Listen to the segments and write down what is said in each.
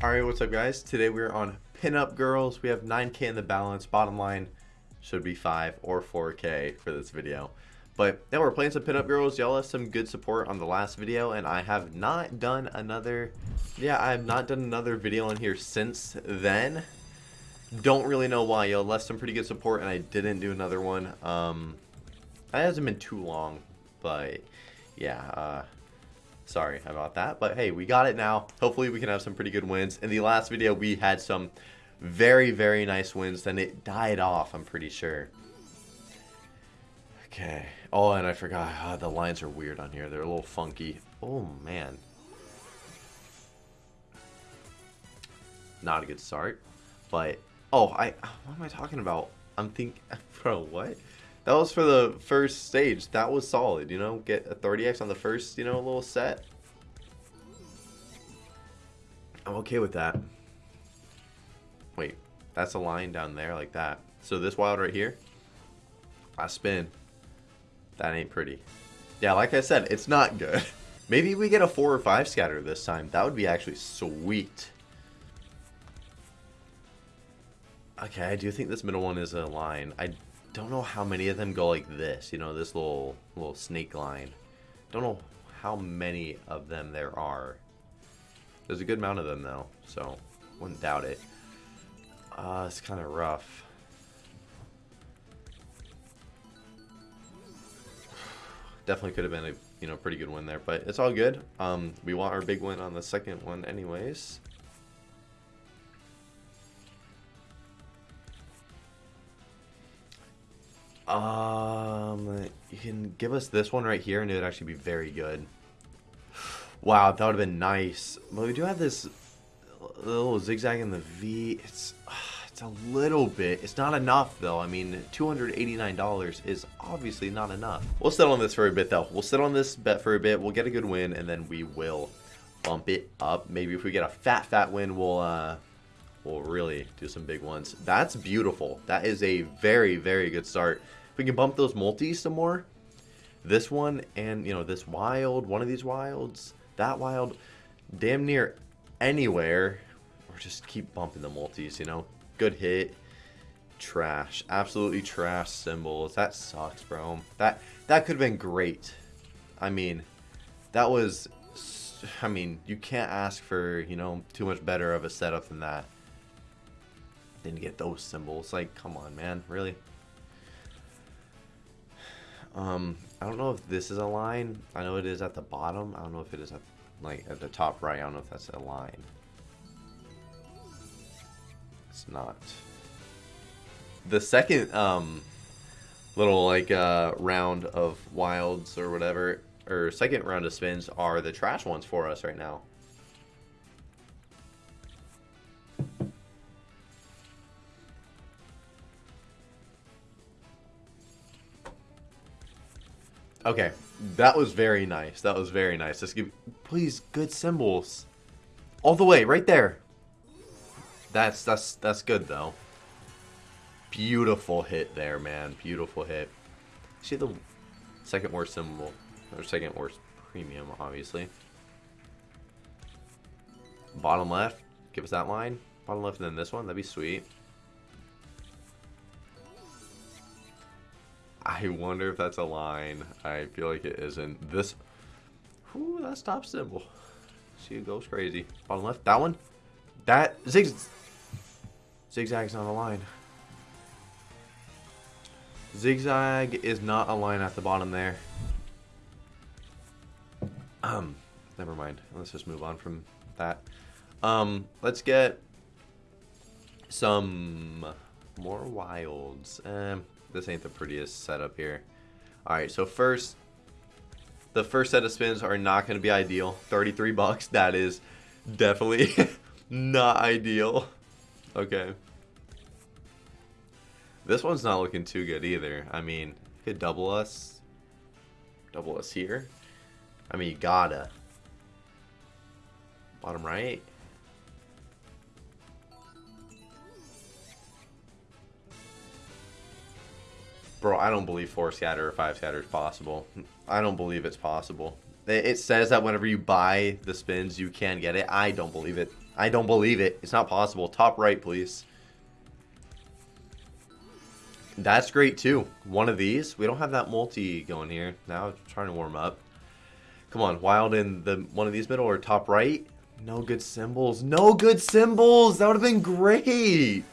Alright, what's up guys? Today we're on Pinup Girls. We have 9k in the balance. Bottom line should be 5 or 4k for this video. But yeah, we're playing some Pinup Girls. Y'all have some good support on the last video, and I have not done another... Yeah, I have not done another video on here since then. Don't really know why. Y'all left some pretty good support, and I didn't do another one. Um, it hasn't been too long, but yeah, uh, sorry about that. But hey, we got it now. Hopefully we can have some pretty good wins. In the last video, we had some very, very nice wins. Then it died off, I'm pretty sure. Okay. Oh, and I forgot. Uh, the lines are weird on here. They're a little funky. Oh, man. Not a good start. But, oh, I, what am I talking about? I'm thinking, bro, what? That was for the first stage. That was solid, you know? Get a 30x on the first, you know, little set. I'm okay with that. Wait, that's a line down there like that. So this wild right here, I spin. That ain't pretty. Yeah, like I said, it's not good. Maybe we get a 4 or 5 scatter this time. That would be actually sweet. Okay, I do think this middle one is a line. I don't know how many of them go like this. You know, this little little snake line. Don't know how many of them there are. There's a good amount of them though, so wouldn't doubt it. Uh, it's kind of rough. Definitely could have been a you know pretty good win there, but it's all good. Um, we want our big win on the second one anyways. Um, you can give us this one right here, and it would actually be very good. Wow, that would have been nice. But we do have this little zigzag in the V. It's it's a little bit. It's not enough though. I mean, $289 is obviously not enough. We'll sit on this for a bit though. We'll sit on this bet for a bit. We'll get a good win, and then we will bump it up. Maybe if we get a fat, fat win, we'll uh, we'll really do some big ones. That's beautiful. That is a very, very good start we can bump those multis some more, this one and, you know, this wild, one of these wilds, that wild, damn near anywhere, or just keep bumping the multis, you know? Good hit. Trash. Absolutely trash symbols. That sucks, bro. That, that could have been great. I mean, that was... I mean, you can't ask for, you know, too much better of a setup than that. Didn't get those symbols. Like, come on, man. Really? Um, I don't know if this is a line. I know it is at the bottom. I don't know if it is at like at the top right. I don't know if that's a line. It's not. The second um little like uh round of wilds or whatever or second round of spins are the trash ones for us right now. Okay, that was very nice. That was very nice. Just give, please, good symbols, all the way right there. That's that's that's good though. Beautiful hit there, man. Beautiful hit. See the second worst symbol or second worst premium, obviously. Bottom left, give us that line. Bottom left, and then this one. That'd be sweet. I wonder if that's a line. I feel like it isn't. This, whoo, that stop symbol. See, it goes crazy. Bottom left, that one. That zig, zigzag's not a line. Zigzag is not a line at the bottom there. Um, never mind. Let's just move on from that. Um, let's get some more wilds. Um, this ain't the prettiest setup here. Alright, so first, the first set of spins are not going to be ideal. 33 bucks, that is definitely not ideal. Okay. This one's not looking too good either. I mean, could double us. Double us here. I mean, you gotta. Bottom right. Bro, I don't believe four scatter or five scatter is possible. I don't believe it's possible. It says that whenever you buy the spins, you can get it. I don't believe it. I don't believe it. It's not possible. Top right, please. That's great too. One of these. We don't have that multi going here. Now trying to warm up. Come on, wild in the one of these middle or top right. No good symbols. No good symbols. That would have been great.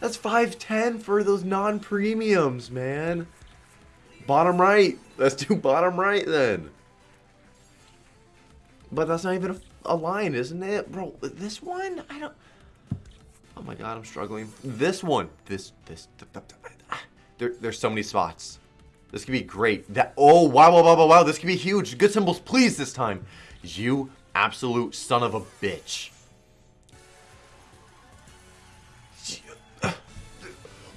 That's 510 for those non-premiums, man. Bottom right. Let's do bottom right then. But that's not even a, a line, isn't it? Bro, this one? I don't... Oh my god, I'm struggling. This one. This, this... There, there's so many spots. This could be great. That Oh, wow, wow, wow, wow, wow. This could be huge. Good symbols, please, this time. You absolute son of a bitch.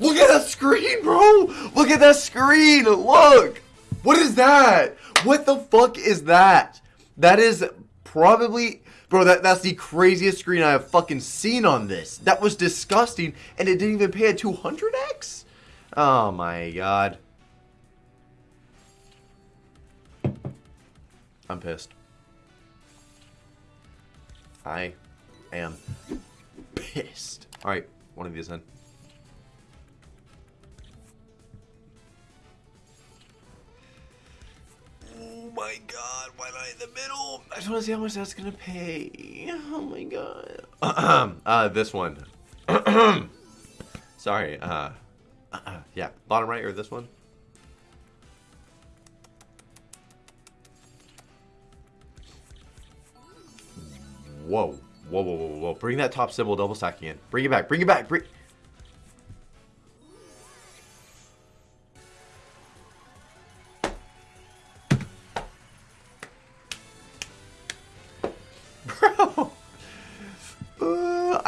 Look at that screen, bro! Look at that screen! Look! What is that? What the fuck is that? That is probably... Bro, that, that's the craziest screen I have fucking seen on this. That was disgusting, and it didn't even pay a 200x? Oh my god. I'm pissed. I am pissed. Alright, one of these then. My god, why not in the middle? I just want to see how much that's gonna pay. Oh my god. uh, this one. Sorry, uh, yeah, bottom right or this one? Whoa. Whoa, whoa, whoa, whoa. Bring that top symbol double stacking in. Bring it back. Bring it back. Bring...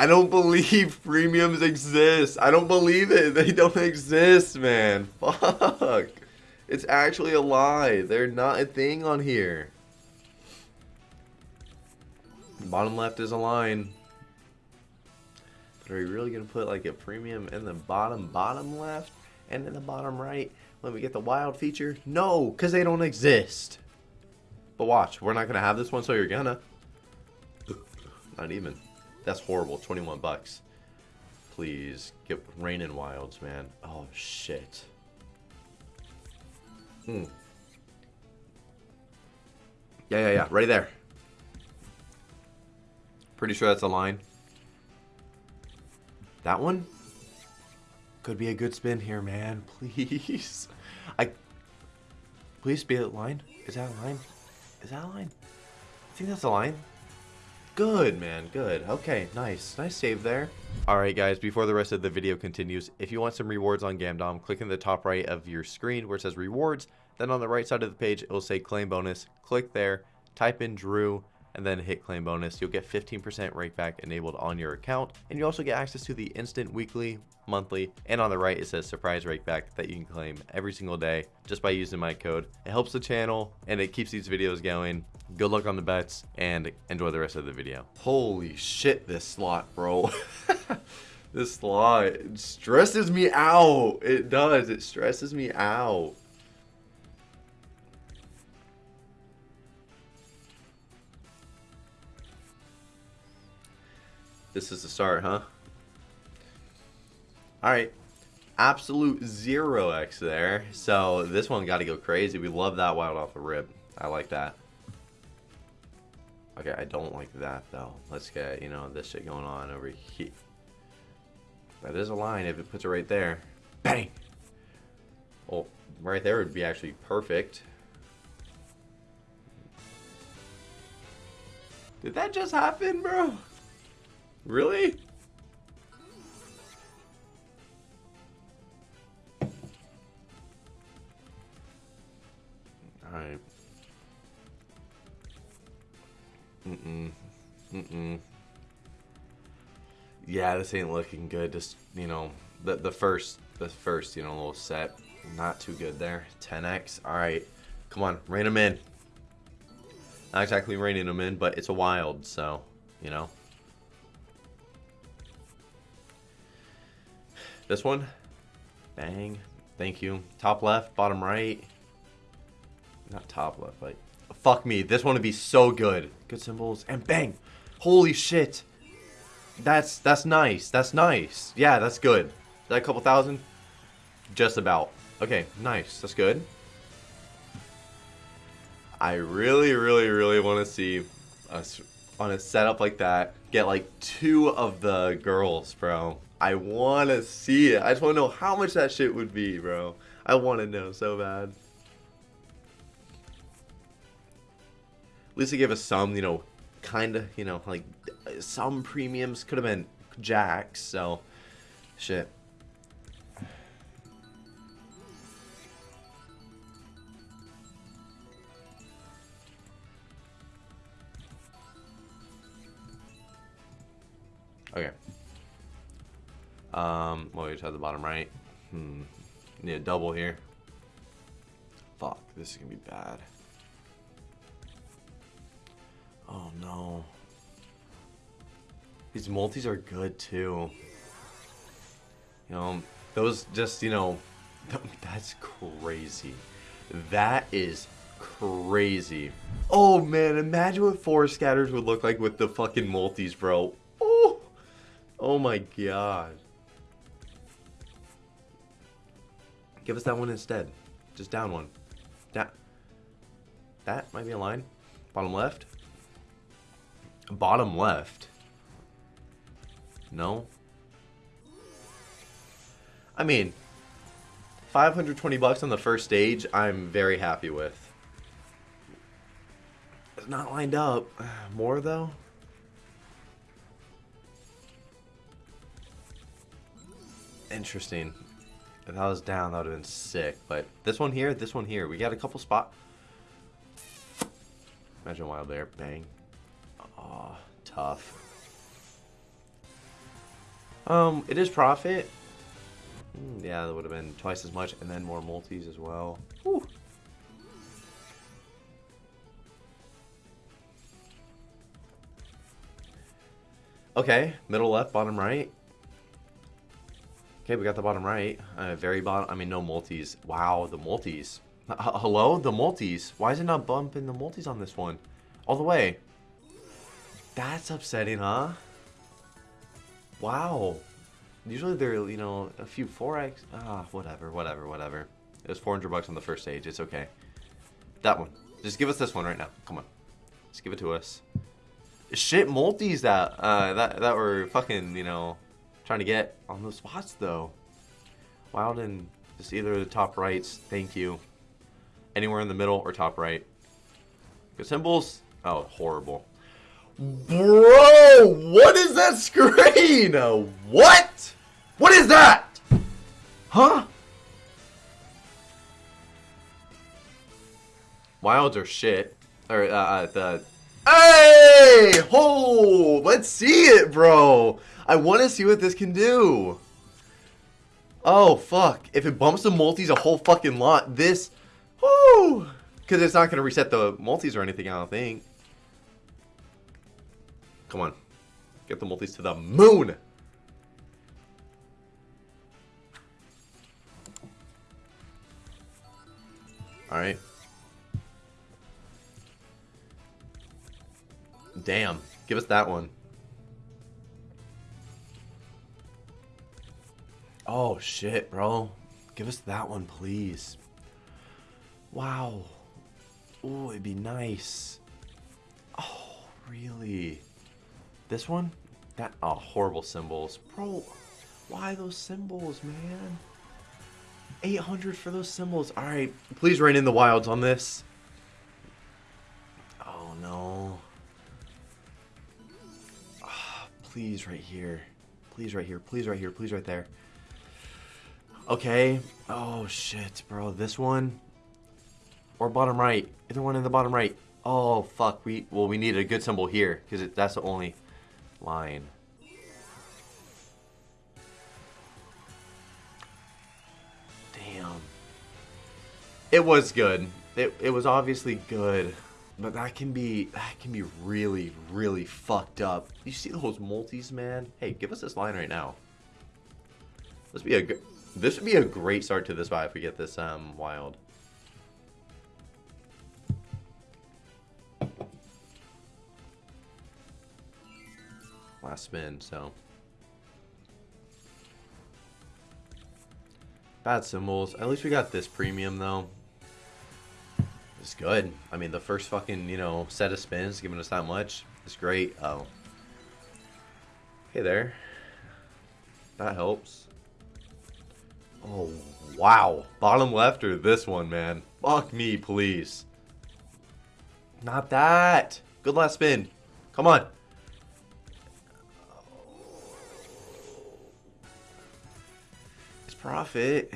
I don't believe premiums exist. I don't believe it. They don't exist, man. Fuck. It's actually a lie. They're not a thing on here. Bottom left is a line. But are we really going to put like a premium in the bottom bottom left and in the bottom right when we get the wild feature? No, because they don't exist. But watch, we're not going to have this one, so you're gonna. Not even. That's horrible. 21 bucks. Please, get rein in wilds, man. Oh, shit. Hmm. Yeah, yeah, yeah. Right there. Pretty sure that's a line. That one? Could be a good spin here, man. Please. I... Please be a line. Is that a line? Is that a line? I think that's a line. Good, man. Good. Okay, nice. Nice save there. Alright, guys. Before the rest of the video continues, if you want some rewards on Gamdom, click in the top right of your screen where it says rewards. Then on the right side of the page, it will say claim bonus. Click there. Type in Drew and then hit claim bonus, you'll get 15% rakeback enabled on your account. And you also get access to the instant weekly, monthly, and on the right it says surprise rakeback that you can claim every single day just by using my code. It helps the channel and it keeps these videos going. Good luck on the bets and enjoy the rest of the video. Holy shit, this slot, bro. this slot stresses me out. It does. It stresses me out. This is the start, huh? Alright. Absolute 0x there. So this one got to go crazy. We love that wild off the rib. I like that. Okay, I don't like that though. Let's get, you know, this shit going on over here. That is a line if it puts it right there. Bang! Well, right there would be actually perfect. Did that just happen, bro? Really? Alright. Mm-mm. Mm-mm. Yeah, this ain't looking good. Just, you know, the, the first, the first, you know, little set. Not too good there. 10x. Alright. Come on, rein them in. Not exactly reining them in, but it's a wild, so, you know. This one. Bang. Thank you. Top left, bottom right. Not top left, but fuck me. This one would be so good. Good symbols and bang. Holy shit. That's that's nice. That's nice. Yeah, that's good. That a couple thousand? Just about. Okay, nice. That's good. I really, really, really want to see us on a setup like that get like two of the girls, bro. I want to see it. I just want to know how much that shit would be, bro. I want to know so bad. At least they gave us some, you know, kind of, you know, like some premiums could have been jacks, so shit. Okay. Um, well, we just have the bottom right. Hmm. Need a double here. Fuck, this is gonna be bad. Oh no. These multis are good too. You know, those just, you know, that's crazy. That is crazy. Oh man, imagine what four scatters would look like with the fucking multis, bro. Oh, oh my god. Give us that one instead. Just down one. That, that might be a line. Bottom left. Bottom left. No. I mean, 520 bucks on the first stage, I'm very happy with. It's not lined up. More though? Interesting. If that was down, that would have been sick. But this one here, this one here, we got a couple spot. Imagine wild there, bang. Aw, tough. Um, it is profit. Mm, yeah, that would have been twice as much, and then more multis as well. Whew. Okay, middle left, bottom right. Okay, we got the bottom right. Uh, very bottom. I mean, no multis. Wow, the multis. H hello? The multis. Why is it not bumping the multis on this one? All the way. That's upsetting, huh? Wow. Usually they're, you know, a few 4x. Ah, whatever, whatever, whatever. It was 400 bucks on the first stage. It's okay. That one. Just give us this one right now. Come on. Just give it to us. Shit multis that, uh, that, that were fucking, you know, trying to get on those spots, though. Wild and just either the top rights. Thank you. Anywhere in the middle or top right. Good symbols. Oh, horrible. Bro, what is that screen? What? What is that? Huh? Wilds are shit. Or, uh, uh, the... Hey! Ho! Let's see it, bro! I want to see what this can do. Oh, fuck. If it bumps the multis a whole fucking lot, this... Whoo! Because it's not going to reset the multis or anything, I don't think. Come on. Get the multis to the moon! Alright. Damn. Give us that one. Oh, shit, bro. Give us that one, please. Wow. Oh, it'd be nice. Oh, really? This one? That, oh, horrible symbols. Bro, why those symbols, man? 800 for those symbols. All right, please rein in the wilds on this. Please, right here. Please, right here. Please, right here. Please, right there. Okay. Oh, shit, bro. This one? Or bottom right. Either one in the bottom right. Oh, fuck. We Well, we need a good symbol here, because that's the only line. Damn. It was good. It, it was obviously good. But that can be that can be really, really fucked up. You see those multis, man? Hey, give us this line right now. This be a this would be a great start to this vibe if we get this um wild. last spin, so. Bad symbols. At least we got this premium, though. It's good. I mean, the first fucking, you know, set of spins giving us that much is great. Oh. Hey there. That helps. Oh, wow. Bottom left or this one, man? Fuck me, please. Not that. Good last spin. Come on. It's profit.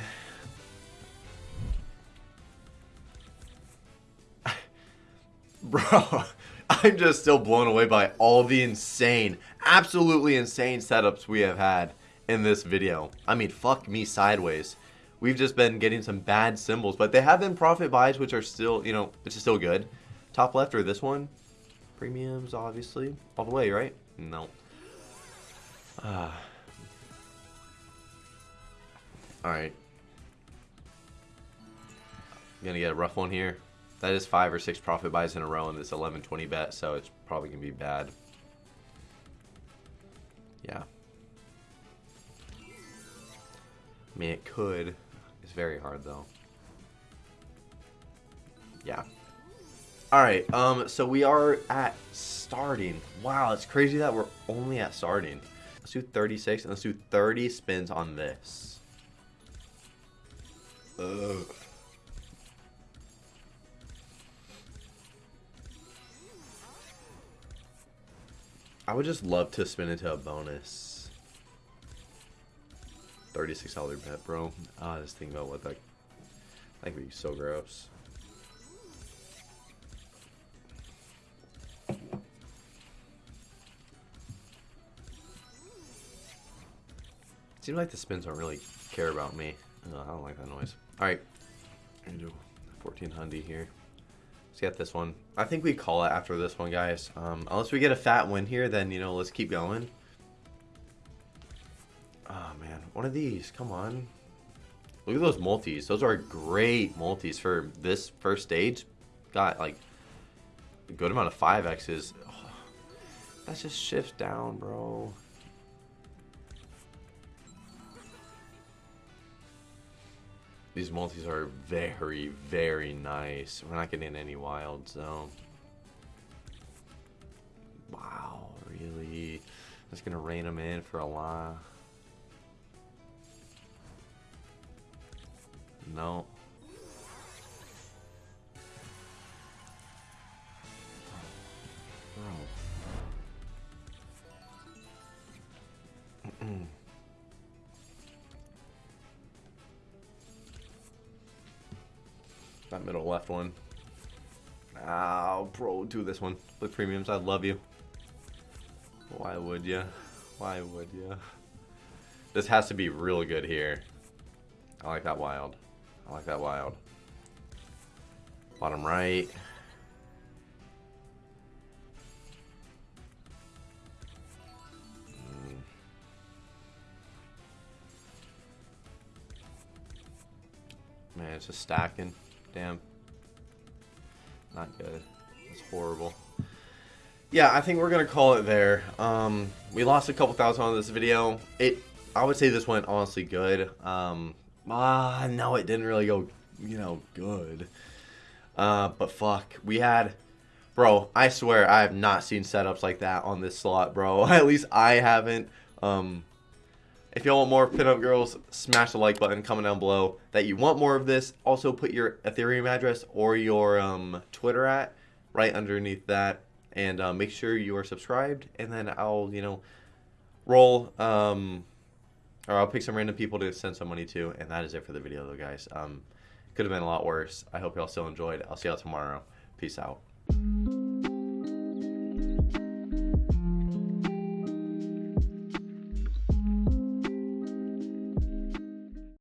Bro, I'm just still blown away by all the insane, absolutely insane setups we have had in this video. I mean, fuck me sideways. We've just been getting some bad symbols, but they have been profit buys, which are still, you know, which is still good. Top left or this one? Premiums, obviously. All the way, right? No. Ah. Alright. Gonna get a rough one here. That is five or six profit buys in a row in this 11-20 bet, so it's probably going to be bad. Yeah. I mean, it could. It's very hard, though. Yeah. Alright, um, so we are at starting. Wow, it's crazy that we're only at starting. Let's do 36, and let's do 30 spins on this. Ugh. I would just love to spin into a bonus. $36 bet, bro. Ah, just think about what that... That could be so gross. Seems like the spins don't really care about me. Oh, I don't like that noise. Alright. I'm gonna do 1400 here. Let's get this one. I think we call it after this one, guys. Um, unless we get a fat win here, then, you know, let's keep going. Oh, man. One of these. Come on. Look at those multis. Those are great multis for this first stage. Got, like, a good amount of 5Xs. Oh, that just shifts down, bro. These multis are very, very nice. We're not getting in any wild, so... Wow, really? Just gonna rein them in for a while. No. Bro. Middle left one. Oh, bro, do this one. With premiums, I love you. Why would you? Why would you? This has to be real good here. I like that wild. I like that wild. Bottom right. Hmm. Man, it's just stacking. Damn. Not good. It's horrible. Yeah, I think we're going to call it there. Um, we lost a couple thousand on this video. It, I would say this went honestly good. Um, ah, no, it didn't really go, you know, good. Uh, but fuck, we had, bro, I swear I have not seen setups like that on this slot, bro. At least I haven't. Um, if y'all want more pinup girls, smash the like button, comment down below that you want more of this. Also put your Ethereum address or your um, Twitter at right underneath that. And uh, make sure you are subscribed. And then I'll, you know, roll, um, or I'll pick some random people to send some money to. And that is it for the video though, guys. Um, could have been a lot worse. I hope y'all still enjoyed. I'll see y'all tomorrow. Peace out.